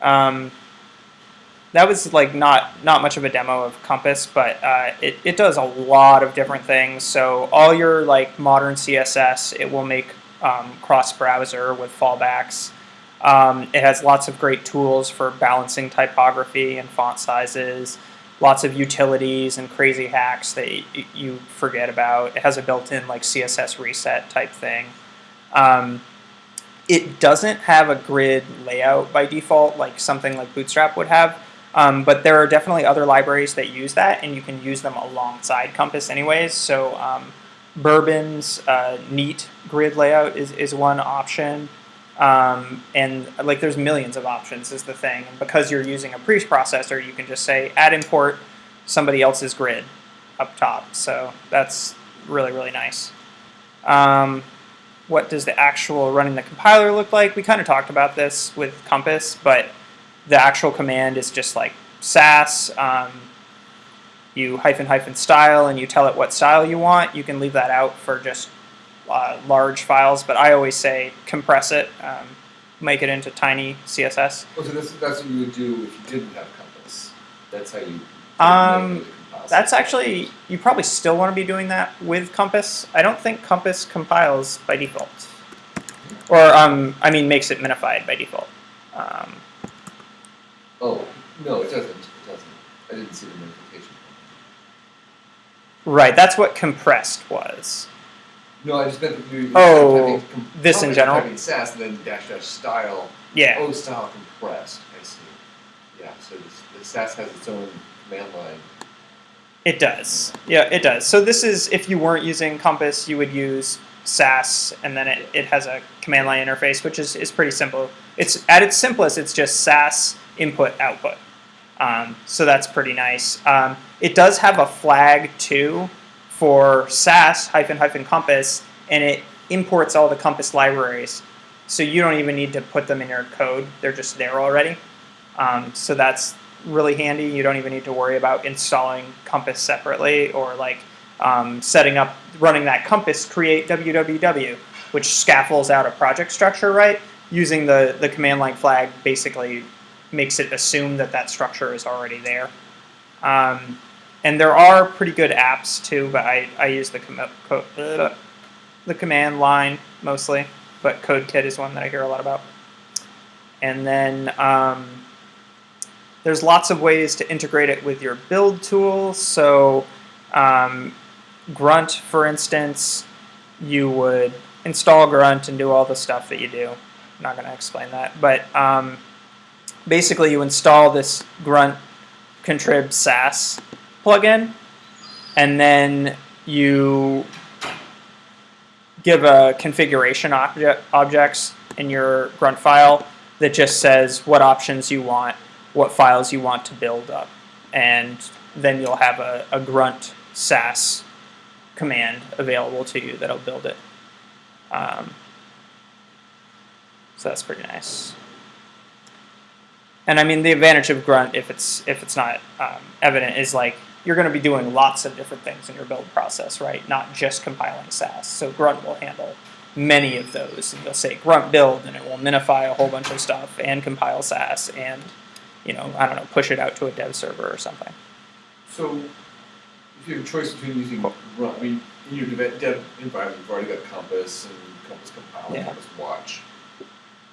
Um, that was like not not much of a demo of Compass, but uh, it it does a lot of different things. So all your like modern CSS, it will make um, cross browser with fallbacks. Um, it has lots of great tools for balancing typography and font sizes lots of utilities and crazy hacks that you forget about. It has a built-in like CSS reset type thing. Um, it doesn't have a grid layout by default like something like Bootstrap would have, um, but there are definitely other libraries that use that, and you can use them alongside Compass anyways. So um, Bourbon's uh, neat grid layout is, is one option. Um, and like there's millions of options is the thing. And because you're using a preprocessor, you can just say add import somebody else's grid up top. So that's really, really nice. Um, what does the actual running the compiler look like? We kind of talked about this with Compass, but the actual command is just like sass. Um, you hyphen hyphen style and you tell it what style you want. You can leave that out for just uh, large files, but I always say compress it, um, make it into tiny CSS. So that's, that's what you would do if you didn't have Compass. That's how you. Um, That's actually, you probably still want to be doing that with Compass. I don't think Compass compiles by default. Or, um, I mean, makes it minified by default. Um, no, it doesn't. It doesn't. I didn't see the notification. right, that's what compressed was. No, I just meant that you. Oh, this in general? Typing Sass and then dash dash style. Yeah. Oh, style compressed. I see. Yeah. So this, the Sass has its own command line. It does. Yeah, it does. So this is, if you weren't using Compass, you would use Sass, and then it, it has a command line interface, which is, is pretty simple. It's At its simplest, it's just Sass input output. Um, so that's pretty nice. Um, it does have a flag too for Sass hyphen hyphen Compass, and it imports all the Compass libraries. So you don't even need to put them in your code; they're just there already. Um, so that's really handy. You don't even need to worry about installing Compass separately or like um, setting up, running that compass create www, which scaffolds out a project structure, right? Using the, the command line flag basically makes it assume that that structure is already there. Um, and there are pretty good apps too, but I, I use the, com- co- uh, the command line mostly, but CodeKit is one that I hear a lot about. And then um, there's lots of ways to integrate it with your build tool. So um, Grunt, for instance, you would install Grunt and do all the stuff that you do. I'm not going to explain that, but um, basically you install this Grunt contrib sass plugin, and then you give a configuration object objects in your Grunt file that just says what options you want, what files you want to build up, and then you'll have a, a Grunt sass command available to you that'll build it. Um, so that's pretty nice. And I mean, the advantage of Grunt, if it's if it's not um, evident, is like you're going to be doing lots of different things in your build process, right? Not just compiling Sass. So Grunt will handle many of those, and you'll say Grunt build, and it will minify a whole bunch of stuff and compile Sass, and you know, I don't know, push it out to a dev server or something. So, if you have a choice between using grunt, I mean, in your dev, dev environment, you've already got Compass and Compass Compile Yeah. Compass Watch.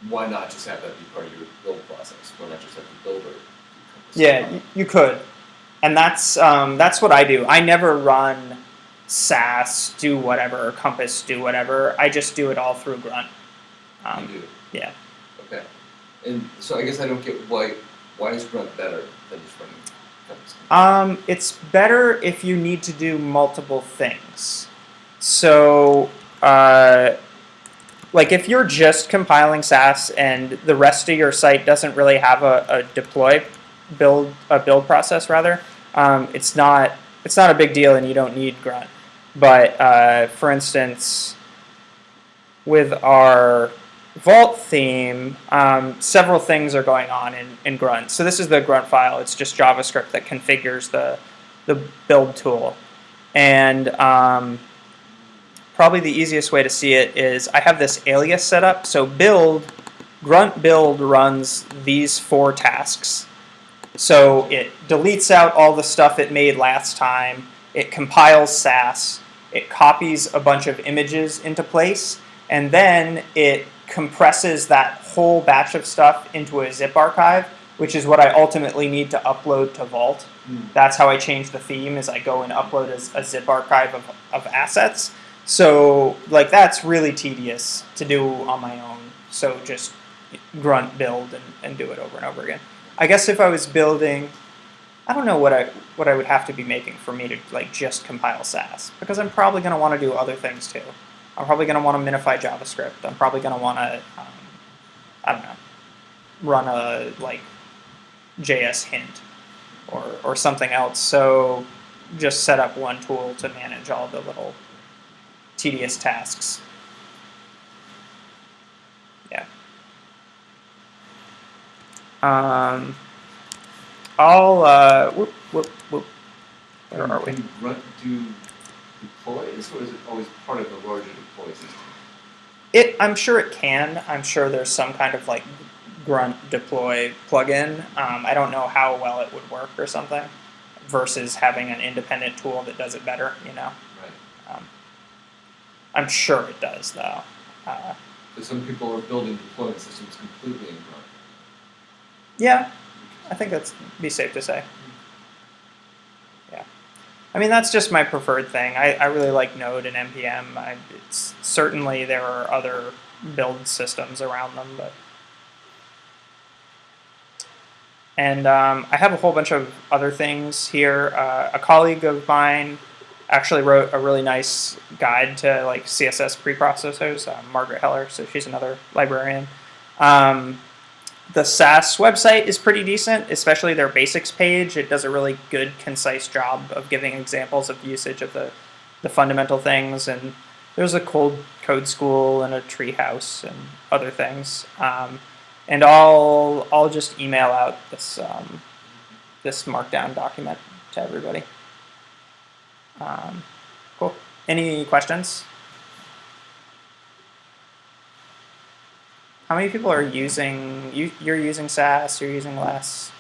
Why not just have that be part of your build process? Why not just have the builder? Yeah, you, could, and that's um, that's what I do. I never run Sass, do whatever, or Compass, do whatever. I just do it all through Grunt. Um, you do. yeah. Okay. And so I guess I don't get why why is Grunt better than just running Compass? Um, it's better if you need to do multiple things. So, uh, like if you're just compiling Sass and the rest of your site doesn't really have a, a deploy build a build process rather, um, it's not it's not a big deal and you don't need Grunt. But uh, for instance, with our Vault theme, um, several things are going on in, in Grunt. So this is the Grunt file. It's just JavaScript that configures the, the build tool. And um, probably the easiest way to see it is I have this alias set up. So build, Grunt build runs these four tasks. So it deletes out all the stuff it made last time. It compiles Sass. It copies a bunch of images into place. And then it compresses that whole batch of stuff into a zip archive, which is what I ultimately need to upload to Vault. Hmm. That's how I change the theme is I go and upload a, a zip archive of, of assets. So like that's really tedious to do on my own. So just grunt build and, and do it over and over again. I guess if I was building I don't know what I what I would have to be making for me to like just compile Sass because I'm probably going to want to do other things too. I'm probably going to want to minify JavaScript. I'm probably going to want to um, I don't know run a like JS hint or or something else. So just set up one tool to manage all the little tedious tasks. Yeah. Um, I'll uh, whoop whoop whoop. Where are we? Can Grunt do deploys, or is it always part of the larger deploy system? It, I'm sure it can. I'm sure there's some kind of like grunt deploy plugin. Um, I don't know how well it would work or something, versus having an independent tool that does it better. You know, I'm sure it does though. Uh, So some people are building deployment systems completely in Grunt. yeah, I think that's be safe to say. Yeah, I mean that's just my preferred thing. I, I really like Node and npm. I, it's certainly there are other build systems around them, but and um, I have a whole bunch of other things here. Uh, a colleague of mine actually wrote a really nice guide to like CSS preprocessors. Uh, Margaret Heller, so she's another librarian. Um, the Sass website is pretty decent, especially their basics page. It does a really good, concise job of giving examples of usage of the, the fundamental things. And there's a cold code school and a treehouse and other things. Um, and I'll I'll just email out this um, this markdown document to everybody. Um, Any questions? How many people are using you? You're using Sass. You're using less.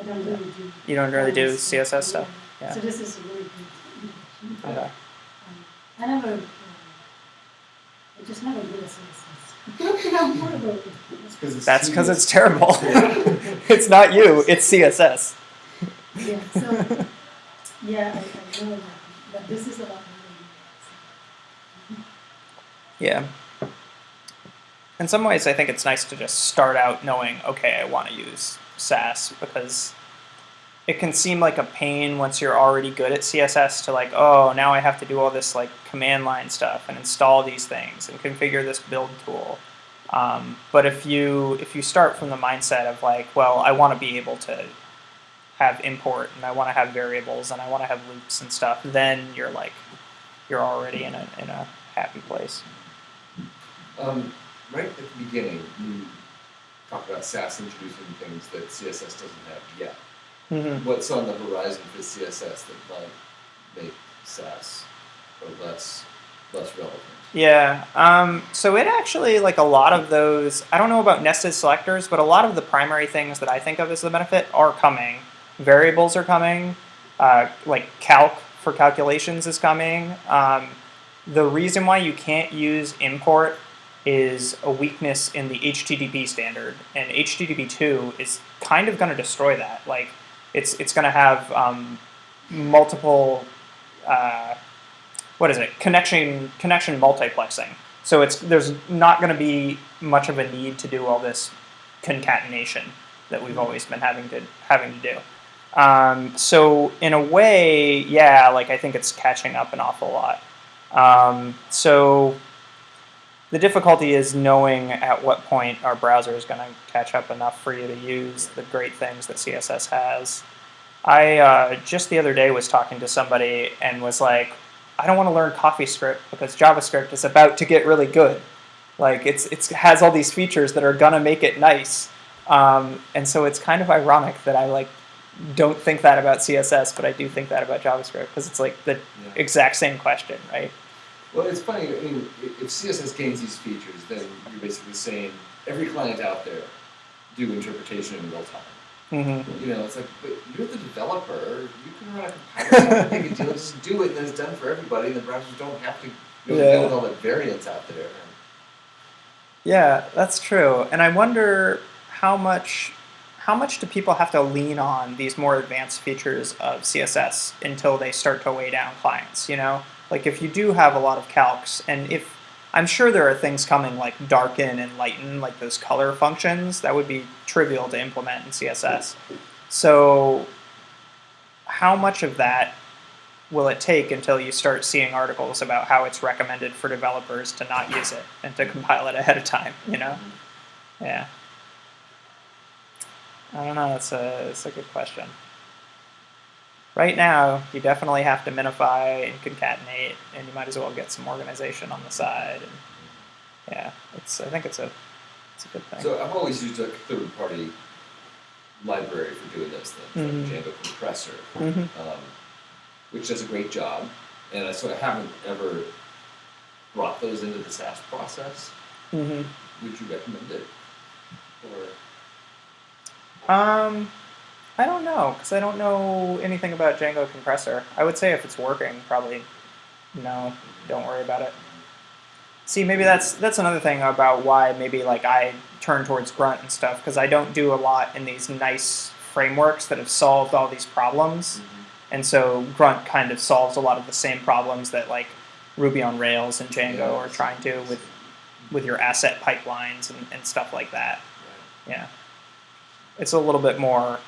I don't really do. You don't really do CSS stuff. Yeah. So this is a really good. Okay. Um, I never, um, I just never did a CSS. I'm horrible with it. That's because it's terrible. it's not you. It's CSS. Yeah, so, yeah, I, know that, this is Yeah. In some ways, I think it's nice to just start out knowing, okay, I want to use Sass because it can seem like a pain once you're already good at CSS to like, oh, now I have to do all this like command line stuff and install these things and configure this build tool. Um, but if you if you start from the mindset of like, well, I want to be able to have import and I want to have variables and I want to have loops and stuff, then you're like, you're already in a in a happy place. Um, right at the beginning, you talked about Sass introducing things that CSS doesn't have yet. Mm-hmm. What's on the horizon for CSS that might make Sass or less less relevant? Yeah. Um, so it actually like a lot of those. I don't know about nested selectors, but a lot of the primary things that I think of as the benefit are coming. Variables are coming. Uh, like calc for calculations is coming. Um, the reason why you can't use import is a weakness in the HTTP standard, and HTTP two is kind of going to destroy that. Like, it's it's going to have um, multiple. Uh, what is it? Connection connection multiplexing. So it's there's not going to be much of a need to do all this concatenation that we've always been having to having to do. Um, so in a way, yeah, like I think it's catching up an awful lot. Um, so the difficulty is knowing at what point our browser is going to catch up enough for you to use the great things that CSS has. I uh, just the other day was talking to somebody and was like, I don't want to learn CoffeeScript because JavaScript is about to get really good. Like it's it's has all these features that are gonna make it nice, um, and so it's kind of ironic that I like don't think that about CSS, but I do think that about JavaScript because it's like the Yeah. exact same question, right? Well, it's funny. I mean, if CSS gains these features, then you're basically saying every client out there do interpretation in real time. Mm-hmm. You know, it's like, but you're the developer. You can run a compiler. Not a deal. Just do it, and then it's done for everybody. And the browsers don't have to you know, Yeah. build all the variants out there. Yeah, that's true. And I wonder how much how much do people have to lean on these more advanced features of CSS until they start to weigh down clients, you know? Like if you do have a lot of calcs and if I'm sure there are things coming like darken and lighten, like those color functions, that would be trivial to implement in CSS. So how much of that will it take until you start seeing articles about how it's recommended for developers to not use it and to compile it ahead of time, you know? Yeah. I don't know, that's a, that's a good question. Right now, you definitely have to minify and concatenate, and you might as well get some organization on the side. And yeah, it's I think it's a it's a good thing. So I've always used a third-party library for doing those things, Mhm. like Django Compressor, hmm um, which does a great job. And I sort of haven't ever brought those into the Sass process. hmm Would you recommend it? Or Um, I don't know because I don't know anything about Django compressor. I would say if it's working, probably no, don't worry about it. See, maybe that's that's another thing about why maybe like I turn towards Grunt and stuff because I don't do a lot in these nice frameworks that have solved all these problems, and so Grunt kind of solves a lot of the same problems that like Ruby on Rails and Django Yeah. are trying to with with your asset pipelines and, and stuff like that. Yeah. It's a little bit more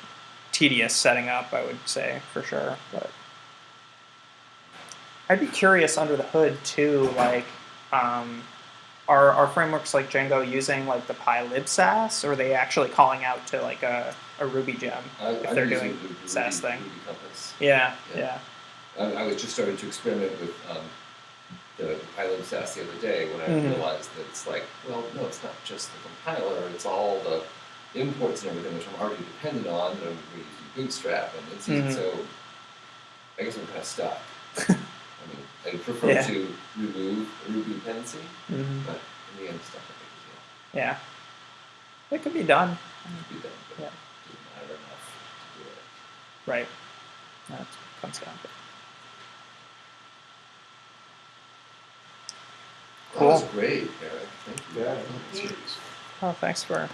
tedious setting up, I would say, for sure. But I'd be curious under the hood too, like, um, are, are frameworks like Django using like the pylibsass, or are they actually calling out to like a, a Ruby gem? I, If I'm they're doing the Ruby, SAS thing. Ruby Yeah, Yeah. yeah. I, I was just starting to experiment with um, the, the Pylib the other day when I Mhm. realized that it's like, well, no, it's not just the compiler, it's all the imports and everything which I'm already dependent on, that I'm using Bootstrap, and it's Mhm. so I guess I'm kind of stuck. I mean, I prefer Yeah. to remove a Ruby dependency, hmm but in the end, it's not that big Yeah. It could be done. a deal. It can be done, but Yeah. it doesn't matter to do it. Right. That's comes down to. That was Cool. great, Eric. Thank you. Yeah. That's really useful. Oh, thanks for